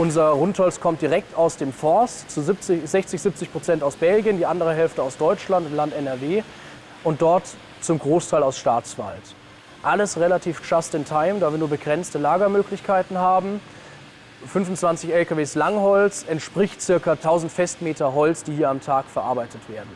Unser Rundholz kommt direkt aus dem Forst, zu 70, 60, 70 Prozent aus Belgien, die andere Hälfte aus Deutschland, im Land NRW und dort zum Großteil aus Staatswald. Alles relativ just in time, da wir nur begrenzte Lagermöglichkeiten haben. 25 LKWs Langholz entspricht ca. 1000 Festmeter Holz, die hier am Tag verarbeitet werden.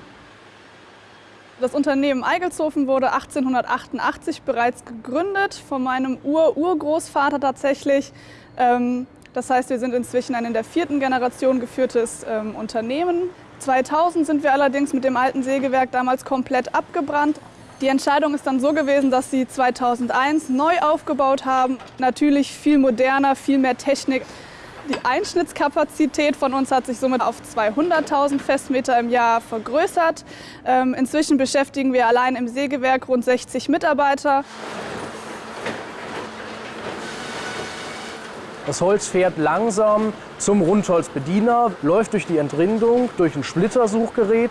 Das Unternehmen Eigelshofen wurde 1888 bereits gegründet, von meinem Ur-Urgroßvater tatsächlich. Ähm, das heißt, wir sind inzwischen ein in der vierten Generation geführtes ähm, Unternehmen. 2000 sind wir allerdings mit dem alten Sägewerk damals komplett abgebrannt. Die Entscheidung ist dann so gewesen, dass sie 2001 neu aufgebaut haben. Natürlich viel moderner, viel mehr Technik. Die Einschnittskapazität von uns hat sich somit auf 200.000 Festmeter im Jahr vergrößert. Ähm, inzwischen beschäftigen wir allein im Sägewerk rund 60 Mitarbeiter. Das Holz fährt langsam zum Rundholzbediener, läuft durch die Entrindung, durch ein Splittersuchgerät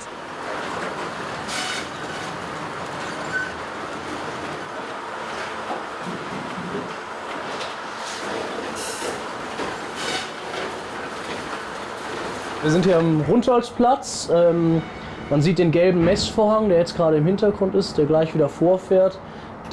Wir sind hier am Rundholzplatz. Ähm, man sieht den gelben Messvorhang, der jetzt gerade im Hintergrund ist, der gleich wieder vorfährt,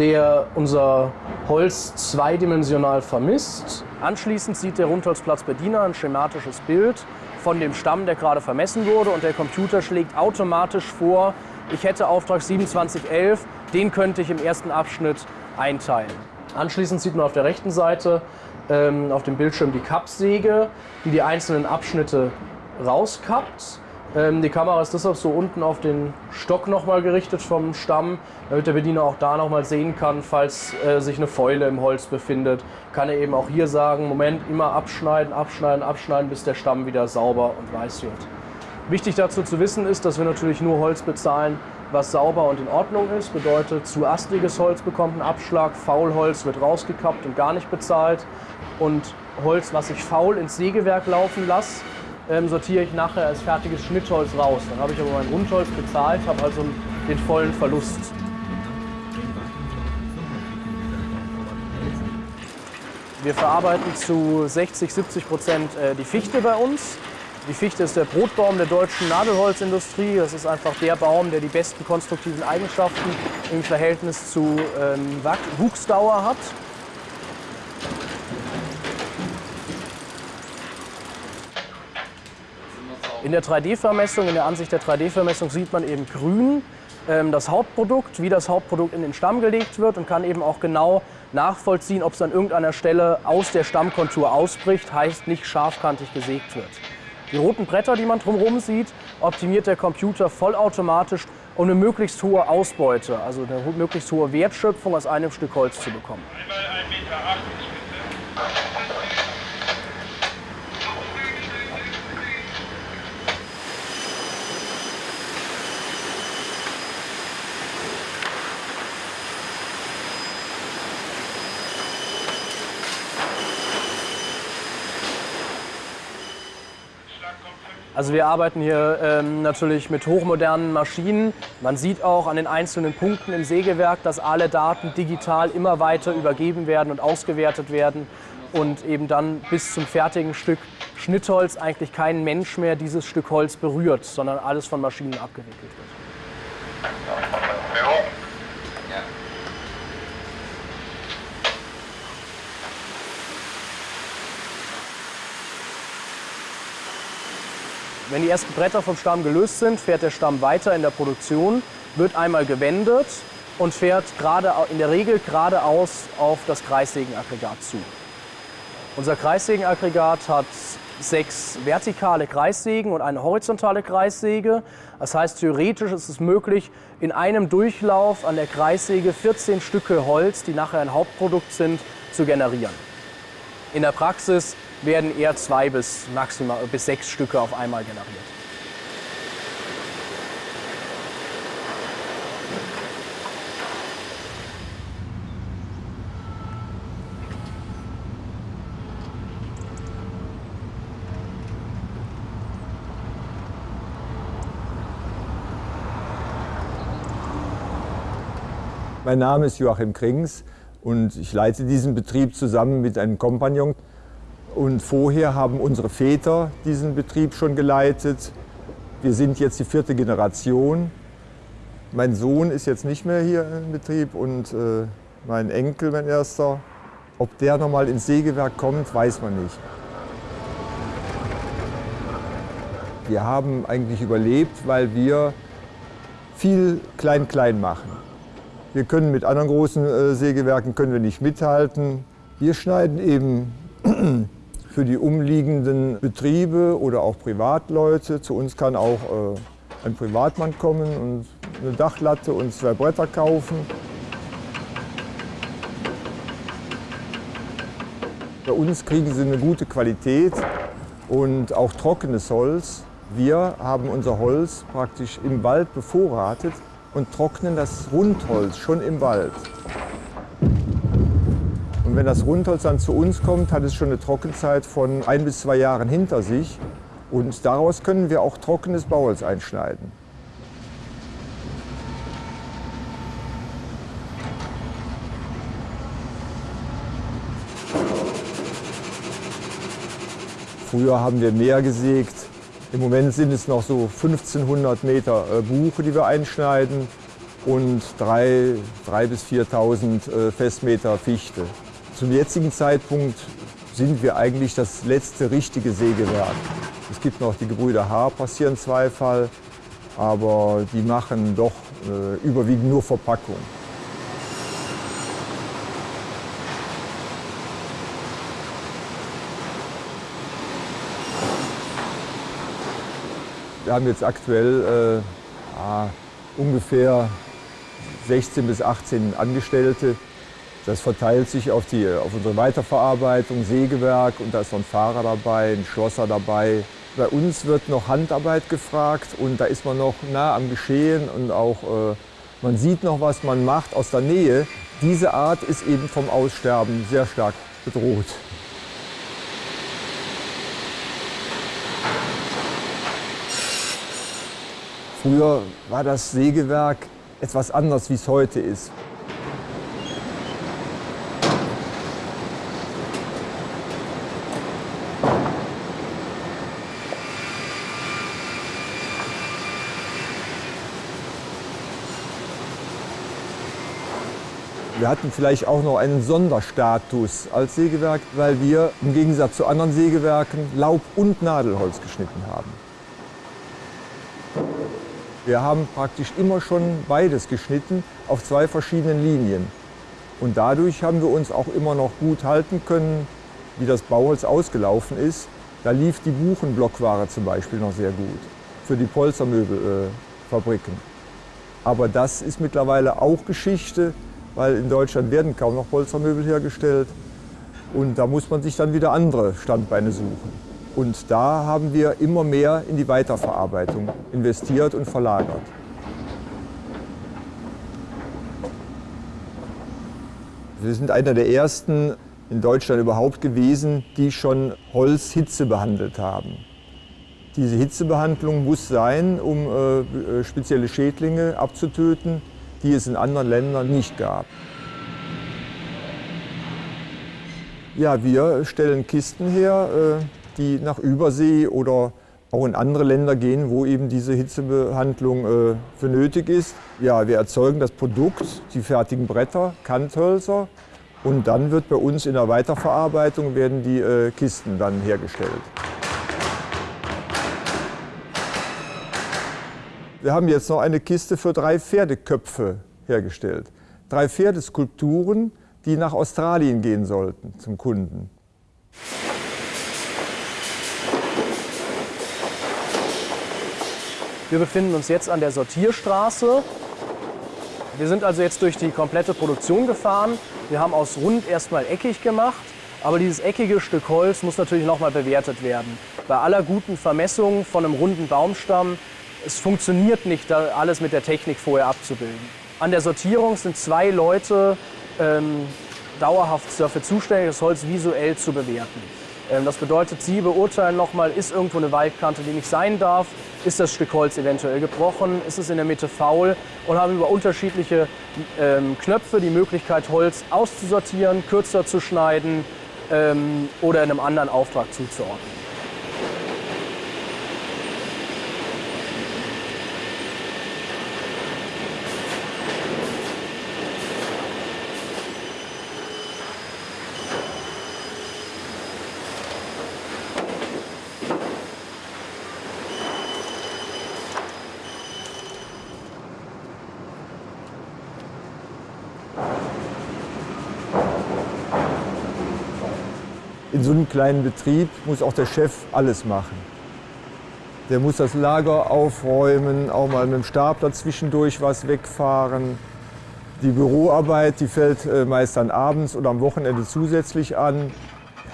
der unser Holz zweidimensional vermisst. Anschließend sieht der Rundholzplatzbediener ein schematisches Bild von dem Stamm, der gerade vermessen wurde und der Computer schlägt automatisch vor, ich hätte Auftrag 2711, den könnte ich im ersten Abschnitt einteilen. Anschließend sieht man auf der rechten Seite ähm, auf dem Bildschirm die Kappsäge, die die einzelnen Abschnitte rauskappt. Ähm, die Kamera ist deshalb so unten auf den Stock nochmal gerichtet vom Stamm, damit der Bediener auch da nochmal sehen kann, falls äh, sich eine Fäule im Holz befindet. Kann er eben auch hier sagen, Moment, immer abschneiden, abschneiden, abschneiden, bis der Stamm wieder sauber und weiß wird. Wichtig dazu zu wissen ist, dass wir natürlich nur Holz bezahlen, was sauber und in Ordnung ist. Bedeutet, zu astiges Holz bekommt einen Abschlag, Faulholz wird rausgekappt und gar nicht bezahlt. Und Holz, was ich faul ins Sägewerk laufen lasse, ähm, sortiere ich nachher als fertiges Schnittholz raus. Dann habe ich aber mein Rundholz bezahlt, habe also den vollen Verlust. Wir verarbeiten zu 60, 70 Prozent äh, die Fichte bei uns. Die Fichte ist der Brotbaum der deutschen Nadelholzindustrie. Das ist einfach der Baum, der die besten konstruktiven Eigenschaften im Verhältnis zu ähm, Wuchsdauer hat. In der 3D-Vermessung, in der Ansicht der 3D-Vermessung sieht man eben grün ähm, das Hauptprodukt, wie das Hauptprodukt in den Stamm gelegt wird und kann eben auch genau nachvollziehen, ob es an irgendeiner Stelle aus der Stammkontur ausbricht, heißt nicht scharfkantig gesägt wird. Die roten Bretter, die man drumherum sieht, optimiert der Computer vollautomatisch, um eine möglichst hohe Ausbeute, also eine möglichst hohe Wertschöpfung aus einem Stück Holz zu bekommen. Einmal 1,80 Meter Also wir arbeiten hier ähm, natürlich mit hochmodernen Maschinen. Man sieht auch an den einzelnen Punkten im Sägewerk, dass alle Daten digital immer weiter übergeben werden und ausgewertet werden und eben dann bis zum fertigen Stück Schnittholz eigentlich kein Mensch mehr dieses Stück Holz berührt, sondern alles von Maschinen abgewickelt wird. Wenn die ersten Bretter vom Stamm gelöst sind, fährt der Stamm weiter in der Produktion, wird einmal gewendet und fährt gerade, in der Regel geradeaus auf das Kreissägenaggregat zu. Unser Kreissägenaggregat hat sechs vertikale Kreissägen und eine horizontale Kreissäge. Das heißt, theoretisch ist es möglich, in einem Durchlauf an der Kreissäge 14 Stücke Holz, die nachher ein Hauptprodukt sind, zu generieren. In der Praxis werden eher zwei bis maximal bis sechs Stücke auf einmal generiert. Mein Name ist Joachim Krings und ich leite diesen Betrieb zusammen mit einem Kompagnon. Und vorher haben unsere Väter diesen Betrieb schon geleitet. Wir sind jetzt die vierte Generation. Mein Sohn ist jetzt nicht mehr hier im Betrieb und äh, mein Enkel, mein erster. Ob der nochmal ins Sägewerk kommt, weiß man nicht. Wir haben eigentlich überlebt, weil wir viel Klein-Klein machen. Wir können mit anderen großen äh, Sägewerken können wir nicht mithalten. Wir schneiden eben für die umliegenden Betriebe oder auch Privatleute. Zu uns kann auch äh, ein Privatmann kommen und eine Dachlatte und zwei Bretter kaufen. Bei uns kriegen sie eine gute Qualität und auch trockenes Holz. Wir haben unser Holz praktisch im Wald bevorratet und trocknen das Rundholz schon im Wald. Wenn das Rundholz dann zu uns kommt, hat es schon eine Trockenzeit von ein bis zwei Jahren hinter sich. Und daraus können wir auch trockenes Bauholz einschneiden. Früher haben wir mehr gesägt. Im Moment sind es noch so 1500 Meter äh, Buche, die wir einschneiden und 3.000 bis 4.000 äh, Festmeter Fichte. Zum jetzigen Zeitpunkt sind wir eigentlich das letzte richtige Sägewerk. Es gibt noch die Gebrüder Haar, passieren Zweifall, aber die machen doch äh, überwiegend nur Verpackung. Wir haben jetzt aktuell äh, ungefähr 16 bis 18 Angestellte. Das verteilt sich auf, die, auf unsere Weiterverarbeitung, Sägewerk und da ist noch ein Fahrer dabei, ein Schlosser dabei. Bei uns wird noch Handarbeit gefragt und da ist man noch nah am Geschehen und auch äh, man sieht noch, was man macht aus der Nähe. Diese Art ist eben vom Aussterben sehr stark bedroht. Früher war das Sägewerk etwas anders, wie es heute ist. Wir hatten vielleicht auch noch einen Sonderstatus als Sägewerk, weil wir im Gegensatz zu anderen Sägewerken Laub- und Nadelholz geschnitten haben. Wir haben praktisch immer schon beides geschnitten auf zwei verschiedenen Linien. Und dadurch haben wir uns auch immer noch gut halten können, wie das Bauholz ausgelaufen ist. Da lief die Buchenblockware zum Beispiel noch sehr gut für die Polstermöbelfabriken. Aber das ist mittlerweile auch Geschichte, weil in Deutschland werden kaum noch Polstermöbel hergestellt. Und da muss man sich dann wieder andere Standbeine suchen. Und da haben wir immer mehr in die Weiterverarbeitung investiert und verlagert. Wir sind einer der ersten in Deutschland überhaupt gewesen, die schon Holz Hitze behandelt haben. Diese Hitzebehandlung muss sein, um äh, äh, spezielle Schädlinge abzutöten, die es in anderen Ländern nicht gab. Ja, wir stellen Kisten her, äh, die nach Übersee oder auch in andere Länder gehen, wo eben diese Hitzebehandlung äh, für nötig ist. Ja, wir erzeugen das Produkt, die fertigen Bretter, Kanthölzer und dann wird bei uns in der Weiterverarbeitung werden die äh, Kisten dann hergestellt. Wir haben jetzt noch eine Kiste für drei Pferdeköpfe hergestellt. Drei Pferdeskulpturen, die nach Australien gehen sollten zum Kunden. Wir befinden uns jetzt an der Sortierstraße. Wir sind also jetzt durch die komplette Produktion gefahren. Wir haben aus rund erstmal eckig gemacht, aber dieses eckige Stück Holz muss natürlich nochmal bewertet werden. Bei aller guten Vermessung von einem runden Baumstamm, es funktioniert nicht, alles mit der Technik vorher abzubilden. An der Sortierung sind zwei Leute ähm, dauerhaft dafür zuständig, das Holz visuell zu bewerten. Ähm, das bedeutet, Sie beurteilen nochmal, ist irgendwo eine Waldkante, die nicht sein darf, ist das Stück Holz eventuell gebrochen, ist es in der Mitte faul und haben über unterschiedliche ähm, Knöpfe die Möglichkeit, Holz auszusortieren, kürzer zu schneiden ähm, oder einem anderen Auftrag zuzuordnen. In so einem kleinen Betrieb muss auch der Chef alles machen. Der muss das Lager aufräumen, auch mal mit dem Stapler zwischendurch was wegfahren. Die Büroarbeit, die fällt äh, meist dann abends oder am Wochenende zusätzlich an.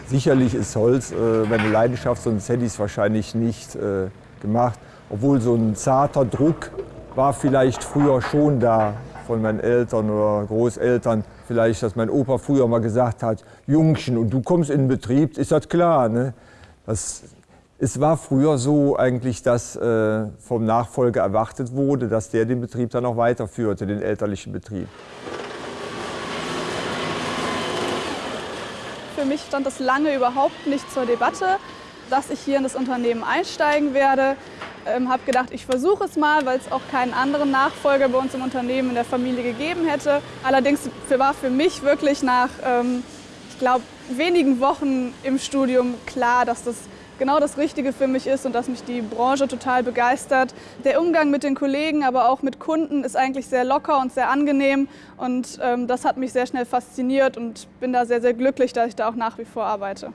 Sicherlich ist Holz äh, meine Leidenschaft, sonst hätte ich es wahrscheinlich nicht äh, gemacht. Obwohl so ein zarter Druck war vielleicht früher schon da von meinen Eltern oder Großeltern. Vielleicht, dass mein Opa früher mal gesagt hat, Jungchen, und du kommst in den Betrieb, ist das klar. Ne? Das, es war früher so eigentlich, dass äh, vom Nachfolger erwartet wurde, dass der den Betrieb dann auch weiterführte, den elterlichen Betrieb. Für mich stand das lange überhaupt nicht zur Debatte, dass ich hier in das Unternehmen einsteigen werde. Ähm, habe gedacht, ich versuche es mal, weil es auch keinen anderen Nachfolger bei uns im Unternehmen in der Familie gegeben hätte. Allerdings war für mich wirklich nach, ähm, ich glaube, wenigen Wochen im Studium klar, dass das genau das Richtige für mich ist und dass mich die Branche total begeistert. Der Umgang mit den Kollegen, aber auch mit Kunden ist eigentlich sehr locker und sehr angenehm und ähm, das hat mich sehr schnell fasziniert und bin da sehr, sehr glücklich, dass ich da auch nach wie vor arbeite.